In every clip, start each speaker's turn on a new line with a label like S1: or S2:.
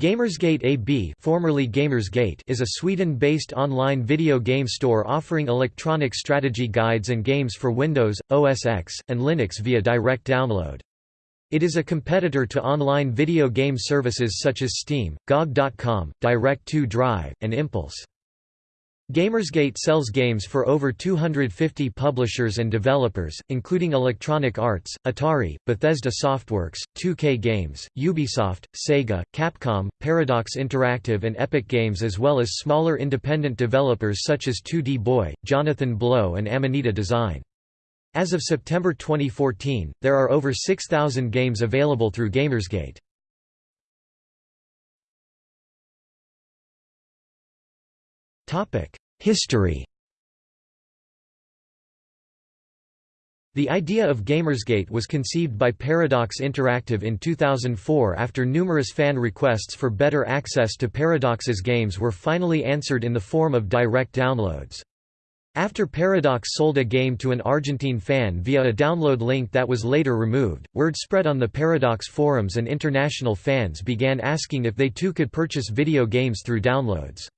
S1: Gamersgate AB formerly Gamersgate is a Sweden-based online video game store offering electronic strategy guides and games for Windows, OS X, and Linux via direct download. It is a competitor to online video game services such as Steam, GOG.com, Direct2Drive, and Impulse. Gamersgate sells games for over 250 publishers and developers, including Electronic Arts, Atari, Bethesda Softworks, 2K Games, Ubisoft, Sega, Capcom, Paradox Interactive and Epic Games as well as smaller independent developers such as 2D Boy, Jonathan Blow and Amanita Design. As of September 2014, there are over 6,000 games available through Gamersgate. History The idea of Gamersgate was conceived by Paradox Interactive in 2004 after numerous fan requests for better access to Paradox's games were finally answered in the form of direct downloads. After Paradox sold a game to an Argentine fan via a download link that was later removed, word spread on the Paradox forums and international fans began asking if they too could purchase video games through downloads.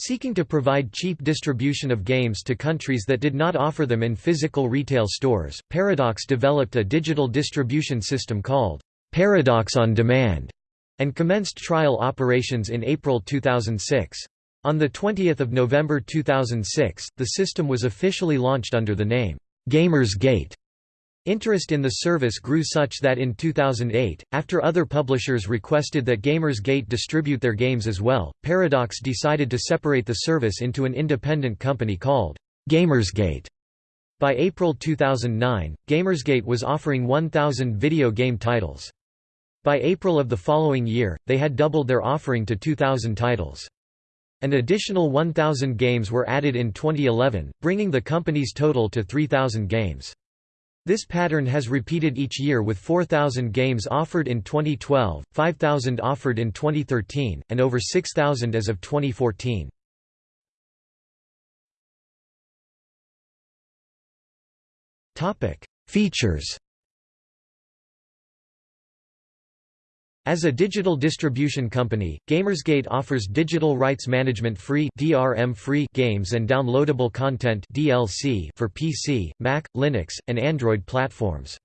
S1: Seeking to provide cheap distribution of games to countries that did not offer them in physical retail stores, Paradox developed a digital distribution system called Paradox on Demand and commenced trial operations in April 2006. On 20 November 2006, the system was officially launched under the name, Gamers Gate. Interest in the service grew such that in 2008, after other publishers requested that Gamersgate distribute their games as well, Paradox decided to separate the service into an independent company called Gamersgate. By April 2009, Gamersgate was offering 1,000 video game titles. By April of the following year, they had doubled their offering to 2,000 titles. An additional 1,000 games were added in 2011, bringing the company's total to 3,000 games. This pattern has repeated each year with 4,000 games offered in 2012, 5,000 offered in 2013, and over 6,000 as of 2014. Features As a digital distribution company, Gamersgate offers digital rights management free DRM free games and downloadable content DLC for PC, Mac, Linux, and Android platforms.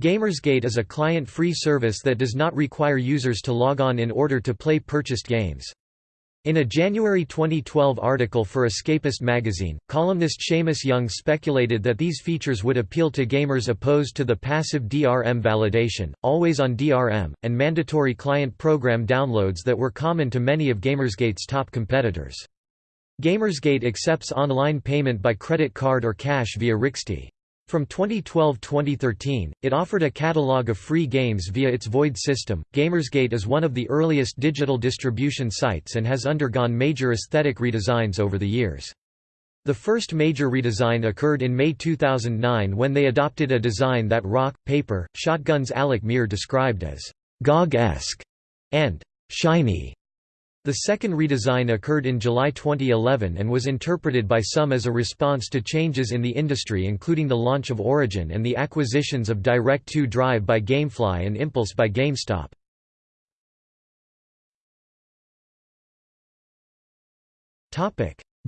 S1: Gamersgate is a client-free service that does not require users to log on in order to play purchased games. In a January 2012 article for Escapist magazine, columnist Shamus Young speculated that these features would appeal to gamers opposed to the passive DRM validation, always-on DRM, and mandatory client program downloads that were common to many of Gamersgate's top competitors. Gamersgate accepts online payment by credit card or cash via Rixty. From 2012-2013, it offered a catalog of free games via its Void system. Gamersgate is one of the earliest digital distribution sites and has undergone major aesthetic redesigns over the years. The first major redesign occurred in May 2009 when they adopted a design that Rock, Paper, Shotgun's Alec Meer described as GOG-esque and shiny. The second redesign occurred in July 2011 and was interpreted by some as a response to changes in the industry including the launch of Origin and the acquisitions of Direct2Drive by Gamefly and Impulse by GameStop.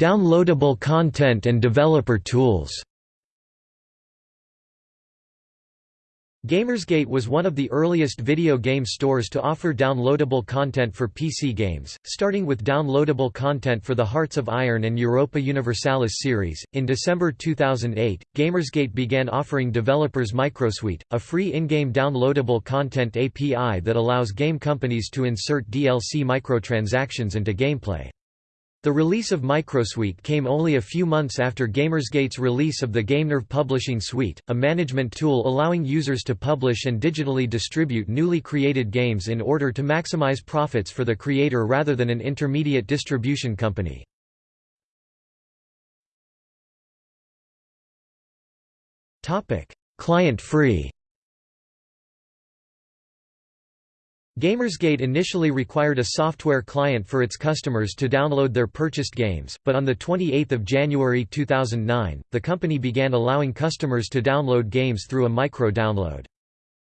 S1: Downloadable content and developer tools Gamersgate was one of the earliest video game stores to offer downloadable content for PC games, starting with downloadable content for the Hearts of Iron and Europa Universalis series. In December 2008, Gamersgate began offering developers Microsuite, a free in-game downloadable content API that allows game companies to insert DLC microtransactions into gameplay. The release of Microsuite came only a few months after Gamersgate's release of the GameNerve Publishing Suite, a management tool allowing users to publish and digitally distribute newly created games in order to maximize profits for the creator rather than an intermediate distribution company. Client-free Gamersgate initially required a software client for its customers to download their purchased games, but on 28 January 2009, the company began allowing customers to download games through a micro-download.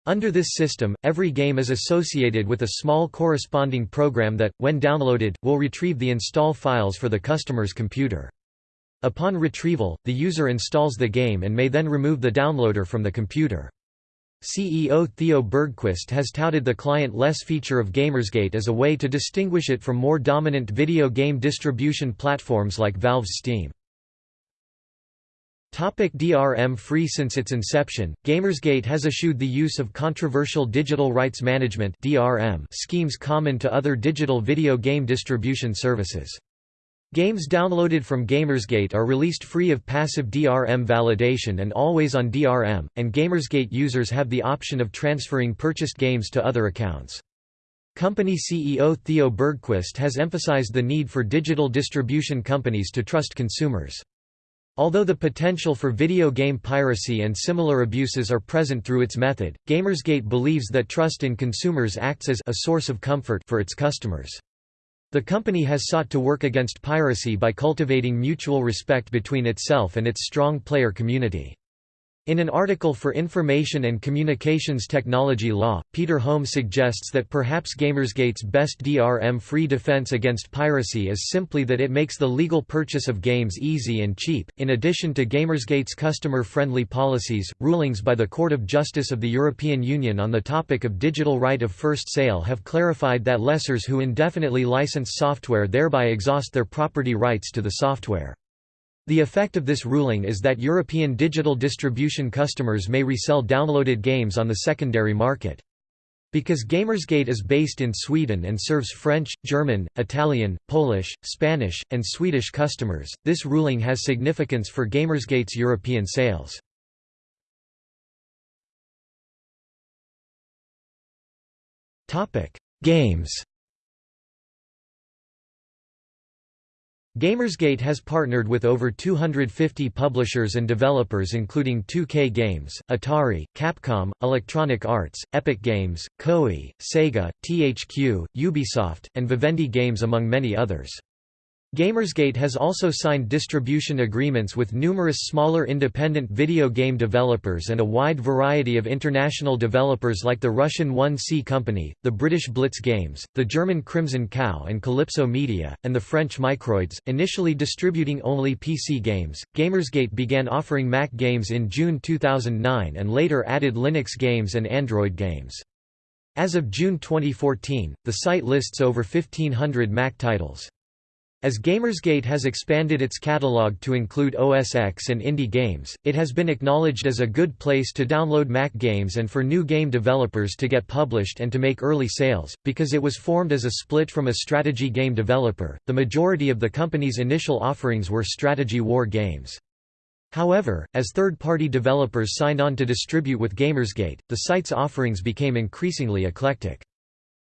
S1: Under this system, every game is associated with a small corresponding program that, when downloaded, will retrieve the install files for the customer's computer. Upon retrieval, the user installs the game and may then remove the downloader from the computer. CEO Theo Bergquist has touted the client-less feature of Gamersgate as a way to distinguish it from more dominant video game distribution platforms like Valve's Steam. Topic DRM free Since its inception, Gamersgate has eschewed the use of controversial digital rights management (DRM) schemes common to other digital video game distribution services. Games downloaded from Gamersgate are released free of passive DRM validation and always on DRM, and Gamersgate users have the option of transferring purchased games to other accounts. Company CEO Theo Bergquist has emphasized the need for digital distribution companies to trust consumers. Although the potential for video game piracy and similar abuses are present through its method, Gamersgate believes that trust in consumers acts as a source of comfort for its customers. The company has sought to work against piracy by cultivating mutual respect between itself and its strong player community. In an article for Information and Communications Technology Law, Peter Holmes suggests that perhaps Gamersgate's best DRM-free defense against piracy is simply that it makes the legal purchase of games easy and cheap. In addition to Gamersgate's customer-friendly policies, rulings by the Court of Justice of the European Union on the topic of digital right of first sale have clarified that lessors who indefinitely license software thereby exhaust their property rights to the software. The effect of this ruling is that European digital distribution customers may resell downloaded games on the secondary market. Because Gamersgate is based in Sweden and serves French, German, Italian, Polish, Spanish, and Swedish customers, this ruling has significance for Gamersgate's European sales. Games Gamersgate has partnered with over 250 publishers and developers including 2K Games, Atari, Capcom, Electronic Arts, Epic Games, Koei, Sega, THQ, Ubisoft, and Vivendi Games among many others. Gamersgate has also signed distribution agreements with numerous smaller independent video game developers and a wide variety of international developers like the Russian 1C Company, the British Blitz Games, the German Crimson Cow and Calypso Media, and the French Microids. Initially distributing only PC games, Gamersgate began offering Mac games in June 2009 and later added Linux games and Android games. As of June 2014, the site lists over 1500 Mac titles. As Gamersgate has expanded its catalog to include OS X and indie games, it has been acknowledged as a good place to download Mac games and for new game developers to get published and to make early sales. Because it was formed as a split from a strategy game developer, the majority of the company's initial offerings were strategy war games. However, as third-party developers signed on to distribute with Gamersgate, the site's offerings became increasingly eclectic.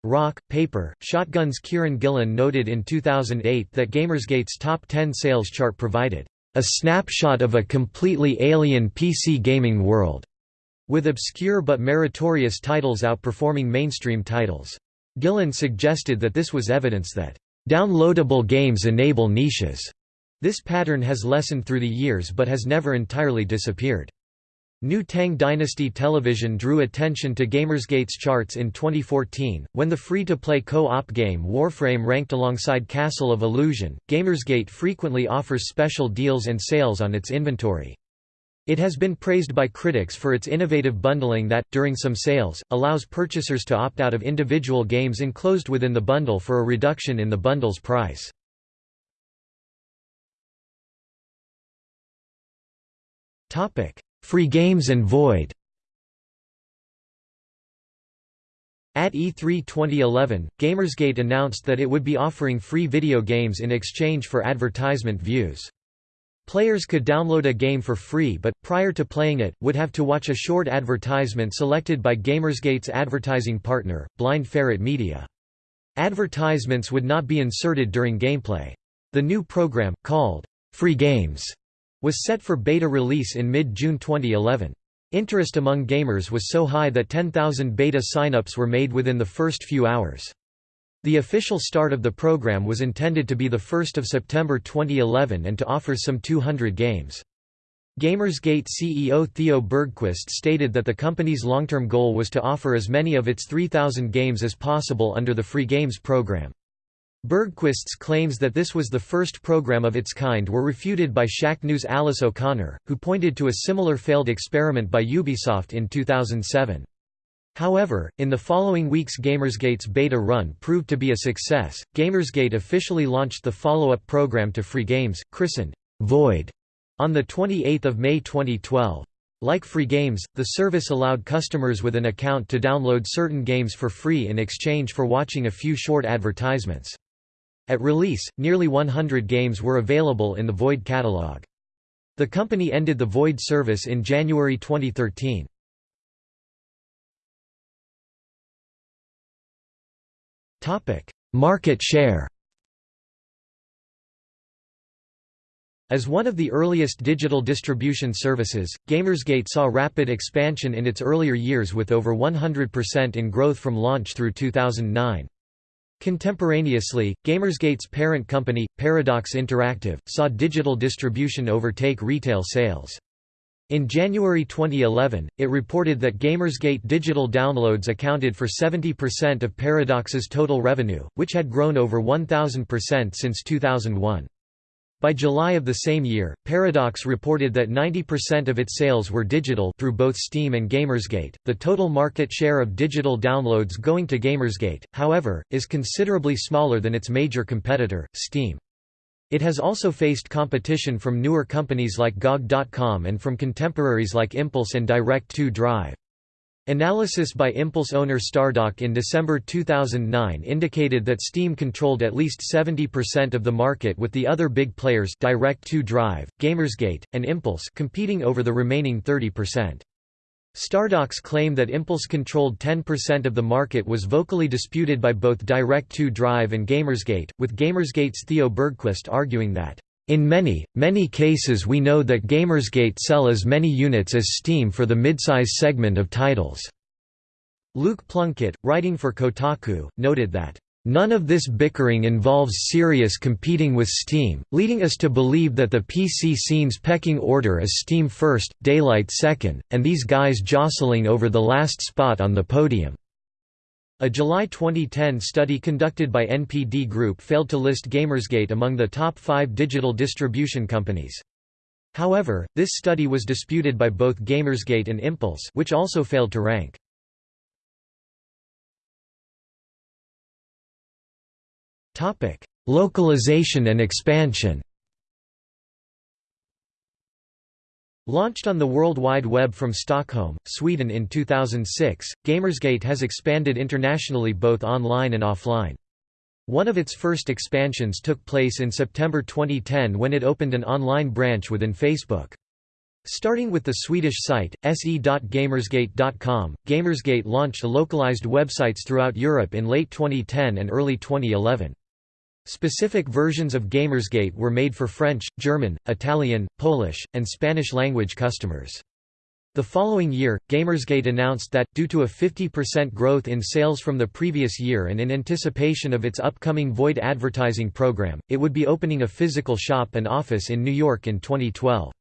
S1: Rock, Paper, Shotgun's Kieran Gillen noted in 2008 that Gamersgate's top 10 sales chart provided a snapshot of a completely alien PC gaming world, with obscure but meritorious titles outperforming mainstream titles. Gillen suggested that this was evidence that downloadable games enable niches. This pattern has lessened through the years but has never entirely disappeared. New Tang Dynasty Television drew attention to Gamersgate's charts in 2014, when the free-to-play co-op game Warframe ranked alongside Castle of Illusion. Gamersgate frequently offers special deals and sales on its inventory. It has been praised by critics for its innovative bundling that, during some sales, allows purchasers to opt out of individual games enclosed within the bundle for a reduction in the bundle's price. Topic: Free Games and Void At E3 2011, Gamersgate announced that it would be offering free video games in exchange for advertisement views. Players could download a game for free but, prior to playing it, would have to watch a short advertisement selected by Gamersgate's advertising partner, Blind Ferret Media. Advertisements would not be inserted during gameplay. The new program, called Free Games, was set for beta release in mid-June 2011. Interest among gamers was so high that 10,000 beta signups were made within the first few hours. The official start of the program was intended to be 1 September 2011 and to offer some 200 games. Gamersgate CEO Theo Bergquist stated that the company's long-term goal was to offer as many of its 3,000 games as possible under the free games program. Bergquist's claims that this was the first program of its kind were refuted by Shacknews' Alice O'Connor, who pointed to a similar failed experiment by Ubisoft in 2007. However, in the following weeks Gamersgate's beta run proved to be a success. Gamersgate officially launched the follow-up program to free games, christened Void, on the 28th of May 2012. Like free games, the service allowed customers with an account to download certain games for free in exchange for watching a few short advertisements. At release, nearly 100 games were available in the Void catalog. The company ended the Void service in January 2013. Market share As one of the earliest digital distribution services, Gamersgate saw rapid expansion in its earlier years with over 100% in growth from launch through 2009. Contemporaneously, Gamersgate's parent company, Paradox Interactive, saw digital distribution overtake retail sales. In January 2011, it reported that Gamersgate digital downloads accounted for 70% of Paradox's total revenue, which had grown over 1,000% since 2001. By July of the same year, Paradox reported that 90% of its sales were digital through both Steam and Gamersgate. The total market share of digital downloads going to Gamersgate, however, is considerably smaller than its major competitor, Steam. It has also faced competition from newer companies like GOG.com and from contemporaries like Impulse and Direct2 Drive. Analysis by Impulse owner Stardock in December 2009 indicated that Steam controlled at least 70% of the market with the other big players Direct2 Drive, Gamersgate, and Impulse competing over the remaining 30%. Stardock's claim that Impulse controlled 10% of the market was vocally disputed by both Direct2 Drive and Gamersgate, with Gamersgate's Theo Bergquist arguing that in many, many cases we know that Gamersgate sell as many units as Steam for the midsize segment of titles." Luke Plunkett, writing for Kotaku, noted that, "...none of this bickering involves serious competing with Steam, leading us to believe that the PC scene's pecking order is Steam first, Daylight second, and these guys jostling over the last spot on the podium." A July 2010 study conducted by NPD Group failed to list Gamersgate among the top five digital distribution companies. However, this study was disputed by both Gamersgate and Impulse which also failed to rank. Localization and expansion Launched on the World Wide Web from Stockholm, Sweden in 2006, Gamersgate has expanded internationally both online and offline. One of its first expansions took place in September 2010 when it opened an online branch within Facebook. Starting with the Swedish site, se.gamersgate.com, Gamersgate launched localized websites throughout Europe in late 2010 and early 2011. Specific versions of Gamersgate were made for French, German, Italian, Polish, and Spanish-language customers. The following year, Gamersgate announced that, due to a 50% growth in sales from the previous year and in anticipation of its upcoming Void advertising program, it would be opening a physical shop and office in New York in 2012.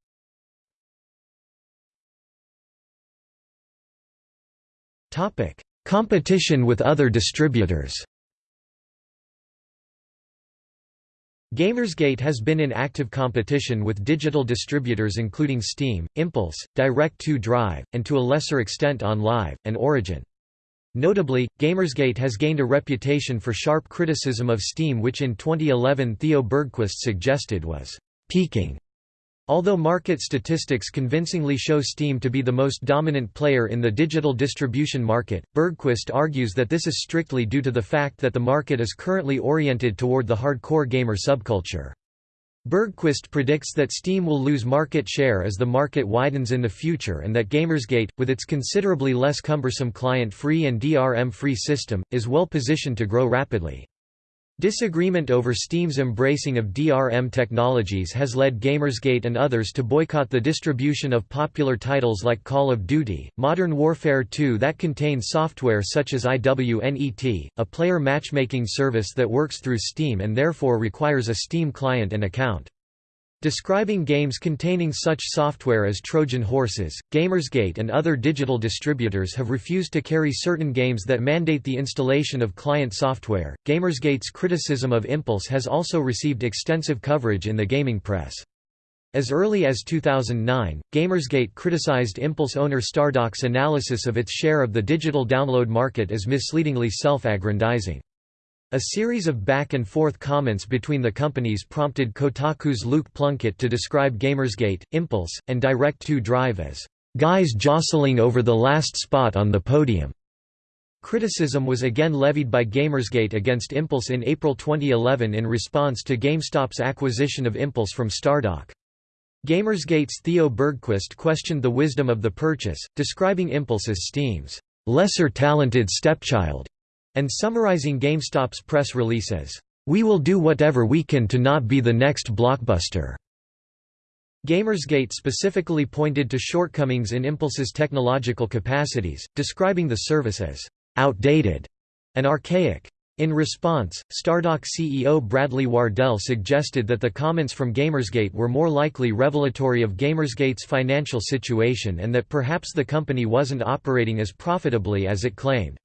S1: Competition with other distributors Gamersgate has been in active competition with digital distributors including Steam, Impulse, Direct2 Drive, and to a lesser extent OnLive, and Origin. Notably, Gamersgate has gained a reputation for sharp criticism of Steam which in 2011 Theo Bergquist suggested was «peaking» Although market statistics convincingly show Steam to be the most dominant player in the digital distribution market, Bergquist argues that this is strictly due to the fact that the market is currently oriented toward the hardcore gamer subculture. Bergquist predicts that Steam will lose market share as the market widens in the future and that Gamersgate, with its considerably less cumbersome client-free and DRM-free system, is well positioned to grow rapidly. Disagreement over Steam's embracing of DRM technologies has led Gamersgate and others to boycott the distribution of popular titles like Call of Duty, Modern Warfare 2 that contain software such as IWNET, a player matchmaking service that works through Steam and therefore requires a Steam client and account. Describing games containing such software as Trojan horses, Gamersgate and other digital distributors have refused to carry certain games that mandate the installation of client software. Gamersgate's criticism of Impulse has also received extensive coverage in the gaming press. As early as 2009, Gamersgate criticized Impulse owner Stardock's analysis of its share of the digital download market as misleadingly self-aggrandizing. A series of back-and-forth comments between the companies prompted Kotaku's Luke Plunkett to describe Gamersgate, Impulse, and Direct2 Drive as, "...guys jostling over the last spot on the podium." Criticism was again levied by Gamersgate against Impulse in April 2011 in response to GameStop's acquisition of Impulse from Stardock. Gamersgate's Theo Bergquist questioned the wisdom of the purchase, describing Impulse as Steam's lesser talented stepchild and summarizing GameStop's press release as, "...we will do whatever we can to not be the next blockbuster." Gamersgate specifically pointed to shortcomings in Impulse's technological capacities, describing the service as, "...outdated," and archaic. In response, Stardock CEO Bradley Wardell suggested that the comments from Gamersgate were more likely revelatory of Gamersgate's financial situation and that perhaps the company wasn't operating as profitably as it claimed.